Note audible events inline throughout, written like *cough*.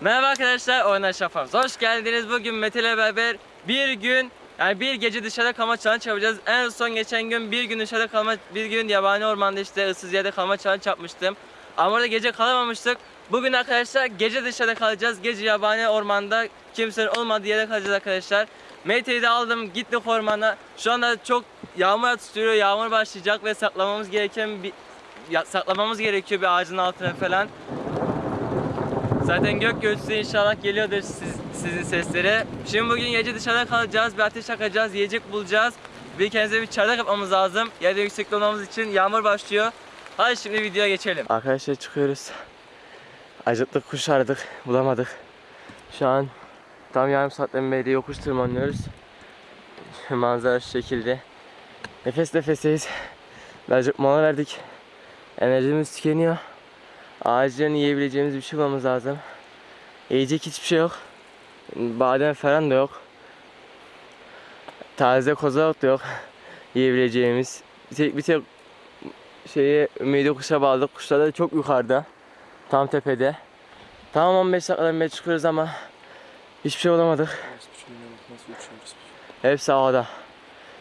Merhaba arkadaşlar, Oynar Şafak. Hoş geldiniz. Bugün Mete ile beraber bir gün, yani bir gece dışarıda kalma challenge yapacağız. En son geçen gün bir gün dışarıda kalma, bir gün yabani ormanda işte ıssız yerde kalma challenge yapmıştım. Ama orada gece kalamamıştık. Bugün arkadaşlar gece dışarıda kalacağız. Gece yabani ormanda kimsenin olmadığı yerde kalacağız arkadaşlar. Mete'yi de aldım, gittik ormana. Şu anda çok yağmur atıştırıyor, yağmur başlayacak ve saklamamız gereken bir ya, saklamamız gerekiyor bir ağacın altına falan. Zaten gök gürültüsü inşallah geliyordur siz, sizin seslere. Şimdi bugün gece dışarıda kalacağız, bir ateş yakacağız, yiyecek bulacağız. Bir kendimize bir çadır yapmamız lazım. Yerde yüksekte olmamız için yağmur başlıyor. Hadi şimdi videoya geçelim. Arkadaşlar çıkıyoruz. Acıktık, kuş aradık, bulamadık. Şu an tam yarım saatten beri yokuş tırmanıyoruz. Manzara şu şekilde. Nefes nefeseyiz. Birazcık mola verdik. Enerjimiz tükeniyor. Ağaçların yiyebileceğimiz bir şey bulmamız lazım. Yiyecek hiçbir şey yok. Badem falan da yok. Taze kozalak da yok. Yiyebileceğimiz. Bir tek, bir tek şeyi ümidi kuşa bağladık. Kuşlar da çok yukarıda. Tam tepede. Tam 15 dakikadan beri çıkıyoruz ama hiçbir şey bulamadık. Hepsi havada.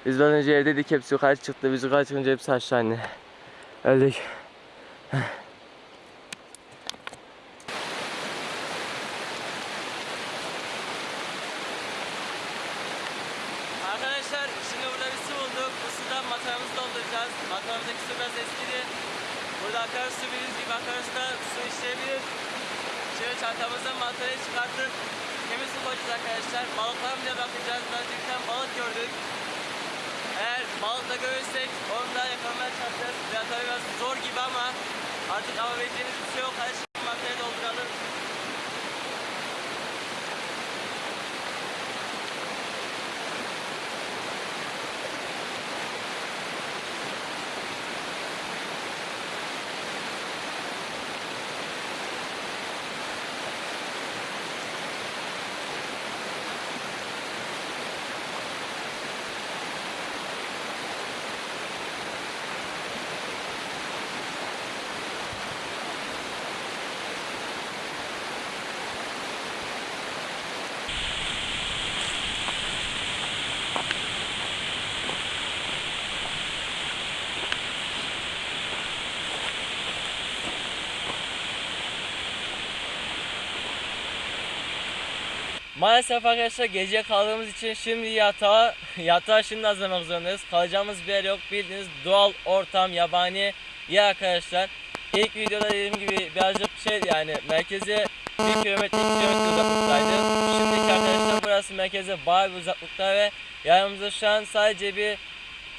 Biz az önce evdeydik hepsi yukarı çıktı. Biz yukarı çıkınca hepsi aşağı indi. Öldük. Arkadaşlar şimdi burada bir su bulduk. Bu sudan mataramızı dolduracağız. Mataramızdaki su biraz eskidi. Burada akarsu bildiğiniz gibi akarsu da su işleyebilir. Şimdi çantamızdan matarayı çıkartıp temiz su koyacağız arkadaşlar. Balıklara bile bakacağız. Daha önce bir tane balık gördük. Eğer balık da görürsek onu da yakalamaya çalışacağız. Biraz tabii biraz zor gibi ama artık yapabileceğimiz bir şey yok. Hadi şimdi matarayı dolduralım. Maalesef arkadaşlar gece kaldığımız için şimdi yatağa, *laughs* yatağa şimdi hazırlamak zorundayız. Kalacağımız bir yer yok. Bildiğiniz doğal ortam, yabani yer arkadaşlar. İlk videoda dediğim gibi birazcık şey yani merkeze 1 kilometre 2 kilometre uzaklıktaydı. Şimdiki arkadaşlar burası merkeze bayağı bir uzaklıkta ve yanımızda şu an sadece bir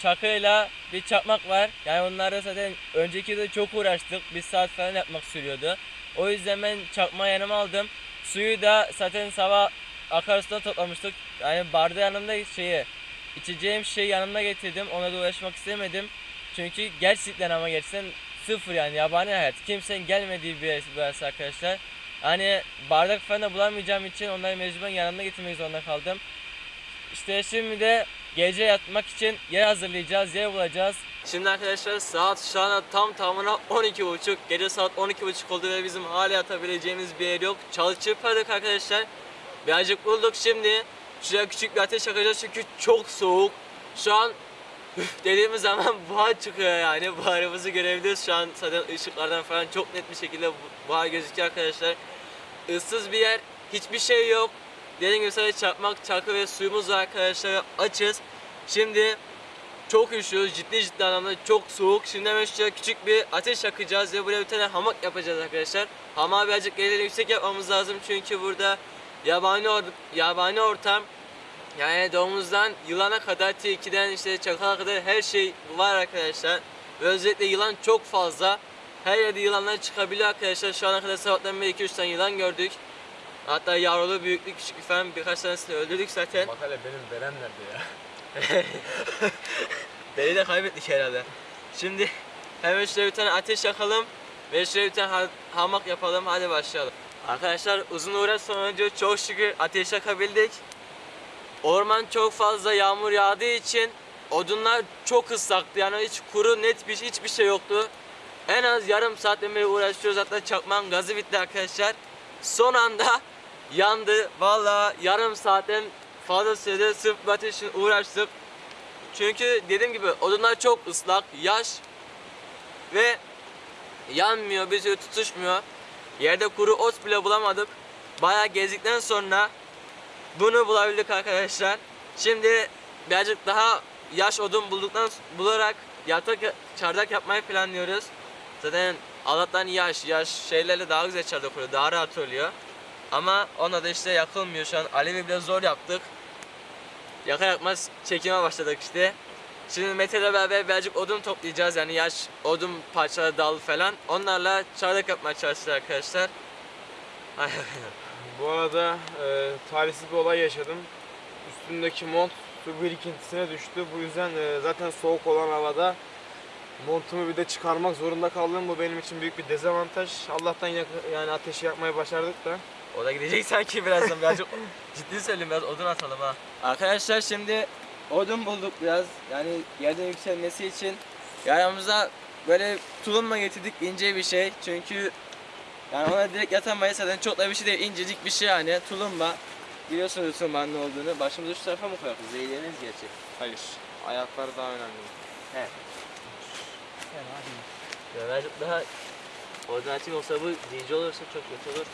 çakıyla bir çakmak var. Yani onlarda zaten önceki de çok uğraştık. Bir saat falan yapmak sürüyordu. O yüzden ben çakma yanıma aldım. Suyu da zaten sabah akarsudan toplamıştık. Yani barda yanımda şeyi içeceğim şey yanımda getirdim. Ona da uğraşmak istemedim. Çünkü gerçekten ama gerçekten sıfır yani yabani hayat. Kimsenin gelmediği bir yer burası arkadaşlar. Hani bardak falan da bulamayacağım için onları mecburen yanımda getirmek zorunda kaldım. İşte şimdi de gece yatmak için yer hazırlayacağız, yer bulacağız. Şimdi arkadaşlar saat şu anda tam tamına 12.30. Gece saat 12.30 oldu ve bizim hala yatabileceğimiz bir yer yok. Çalı çırpardık arkadaşlar. Birazcık bulduk şimdi. Şuraya küçük bir ateş yakacağız çünkü çok soğuk. Şu an dediğimiz zaman *laughs* buhar çıkıyor yani. Buharımızı görebiliyoruz şu an zaten ışıklardan falan çok net bir şekilde bu- buhar gözüküyor arkadaşlar. Issız bir yer, hiçbir şey yok. Dediğim gibi sadece çakmak, çakı ve suyumuz var arkadaşlar. Açız. Şimdi çok üşüyoruz. Ciddi ciddi anlamda çok soğuk. Şimdi hemen şuraya küçük bir ateş yakacağız ve buraya bir tane hamak yapacağız arkadaşlar. Hamağı birazcık geliri yüksek yapmamız lazım çünkü burada yabani or- yabani ortam yani domuzdan yılana kadar, tilkiden işte çakala kadar her şey var arkadaşlar. Ve özellikle yılan çok fazla. Her yerde yılanlar çıkabiliyor arkadaşlar. Şu ana kadar sabahtan beri 2-3 tane yılan gördük. Hatta yavrulu, büyüklü, küçüklü falan birkaç tanesini öldürdük zaten. Bak hele benim veren nerede ya? *laughs* Beni de kaybettik herhalde. Şimdi hemen şöyle bir tane ateş yakalım ve şöyle bir tane ha- hamak yapalım. Hadi başlayalım. Arkadaşlar uzun uğraş sonucu çok şükür ateş yakabildik. Orman çok fazla yağmur yağdığı için odunlar çok ıslaktı. Yani hiç kuru net bir hiçbir şey yoktu. En az yarım saatten beri uğraşıyoruz. Hatta çakmağın gazı bitti arkadaşlar. son anda yandı. Vallahi yarım saatten fazla sürede sırf bu ateş uğraştık. Çünkü dediğim gibi odunlar çok ıslak, yaş ve yanmıyor, türlü tutuşmuyor. Yerde kuru ot bile bulamadık. Bayağı gezdikten sonra bunu bulabildik arkadaşlar. Şimdi birazcık daha yaş odun bulduktan bularak yatak çardak yapmayı planlıyoruz. Zaten Allah'tan yaş, yaş şeylerle daha güzel çardak oluyor, daha rahat oluyor. Ama ona da işte yakılmıyor şu an. Alevi bile zor yaptık. Yaka yakmaz çekime başladık işte. Şimdi Mete ile beraber birazcık odun toplayacağız yani yaş odun parçaları dal falan. Onlarla çardak yapmaya çalışacağız arkadaşlar. Bu arada e, talihsiz bir olay yaşadım. Üstümdeki mont su birikintisine düştü. Bu yüzden e, zaten soğuk olan havada montumu bir de çıkarmak zorunda kaldım. Bu benim için büyük bir dezavantaj. Allah'tan yak- yani ateşi yakmayı başardık da. O da gidecek sanki birazdan birazcık *laughs* ciddi söyleyeyim biraz odun atalım ha. Arkadaşlar şimdi odun bulduk biraz. Yani yerden yükselmesi için. Yanımıza böyle tulumla getirdik? İnce bir şey. Çünkü yani ona direkt yatamayız. Zaten çok da bir şey değil. İncecik bir şey yani. Tulumba biliyorsunuz tulumbanın ne olduğunu. Başımızı şu tarafa mı koyalım? Zehirleniriz gerçi. Hayır. Ayakları daha önemli. birazcık daha odun açık olsa bu dinci olursa çok kötü olur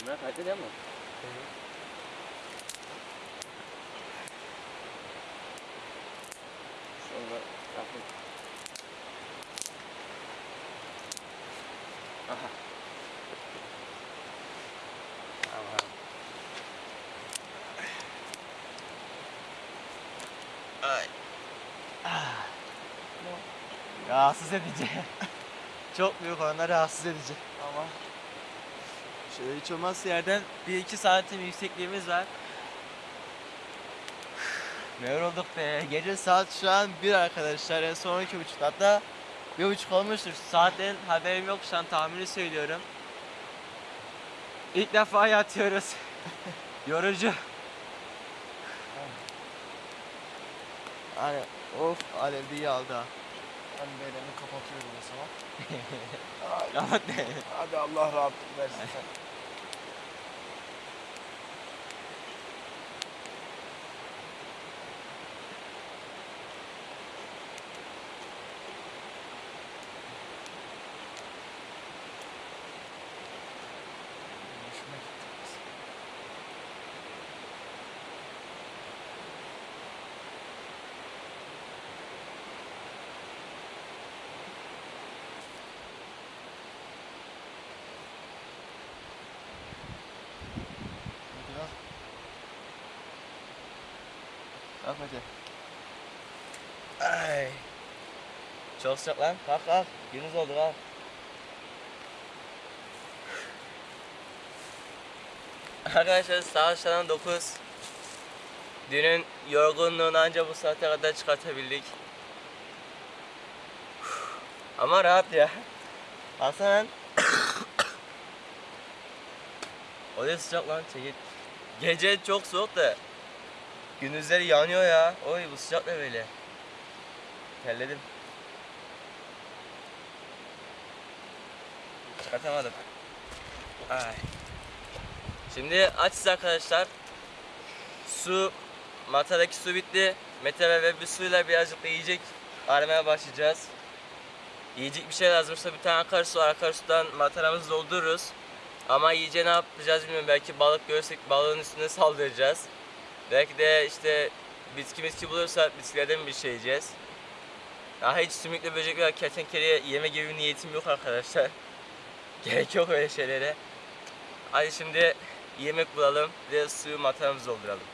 Kamera kayıtlı değil mi? Sonra yapın. Aha. Ah. Rahatsız edici. *laughs* Çok büyük oranda rahatsız edici. Şöyle hiç olmazsa yerden 1-2 santim yüksekliğimiz var. Ne *sighs* yorulduk be. Gece saat şu an 1 arkadaşlar. En son 12 buçuk hatta bir buçuk olmuştur. Saatten haberim yok şu an tahmini söylüyorum. İlk defa yatıyoruz. *laughs* Yorucu. *laughs* Hani of Alev de iyi aldı ha. Ben beynimi kapatıyorum o zaman. *laughs* Kapat ne? Hadi Allah rahatlık versin. Kalk Mete. Ay. Çok sıcak lan. Kalk kalk. Gündüz oldu kalk. Arkadaşlar saat şu an 9. Dünün yorgunluğunu ancak bu saate kadar çıkartabildik. Ama rahat ya. Baksana lan. *coughs* o da sıcak lan çekil. Gece çok soğuk da Gündüzleri yanıyor ya. Oy bu sıcak ne böyle? Terledim. Çıkartamadım. Ay. Şimdi açız arkadaşlar. Su, matadaki su bitti. Mete ve bir suyla birazcık da yiyecek aramaya başlayacağız. Yiyecek bir şey lazımsa bir tane akarsu var. Akarsudan mataramızı doldururuz. Ama yiyeceği ne yapacağız bilmiyorum. Belki balık görürsek balığın üstüne saldıracağız. Belki de işte bitki bitki bulursak bitkilerden bir şey yiyeceğiz. Daha hiç sümüklü böcek veya kertenkeleye yeme gibi bir niyetim yok arkadaşlar. *laughs* Gerek yok öyle şeylere. Hadi şimdi yemek bulalım ve suyu matamızı dolduralım.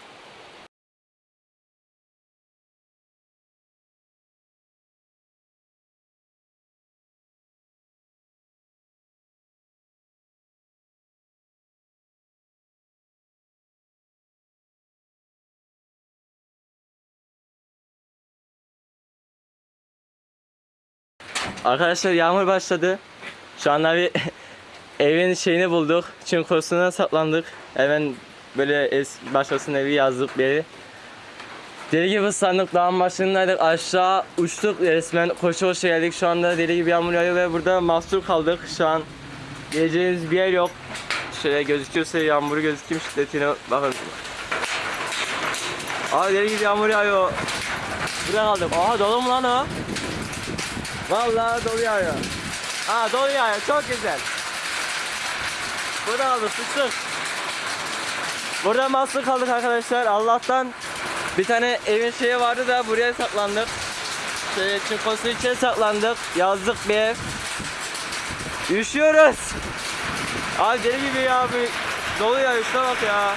Arkadaşlar yağmur başladı. Şu anda bir *laughs* evin şeyini bulduk. Çinkozuna saklandık. Hemen böyle es başkasının evi yazdık bir. Deli gibi ıslandık. Dağın başındaydık. Aşağı uçtuk resmen. Koşu koşu geldik. Şu anda deli gibi yağmur yağıyor ve burada mahsur kaldık. Şu an geleceğimiz bir yer yok. Şöyle gözüküyorsa yağmuru gözükeyim şiddetine bakın. Abi deli gibi yağmur yağıyor. Buraya kaldık. Aha dolu mu lan o? Vallahi dolu yağıyor. Aa dolu yağıyor. Çok güzel. Burada kaldık. Sıçtık. Burada mahsur kaldık arkadaşlar. Allah'tan bir tane evin şeyi vardı da buraya saklandık. Şöyle çinkosu içine saklandık. Yazdık bir ev. Üşüyoruz. Abi deli gibi ya. Dolu ya. Şuna bak ya.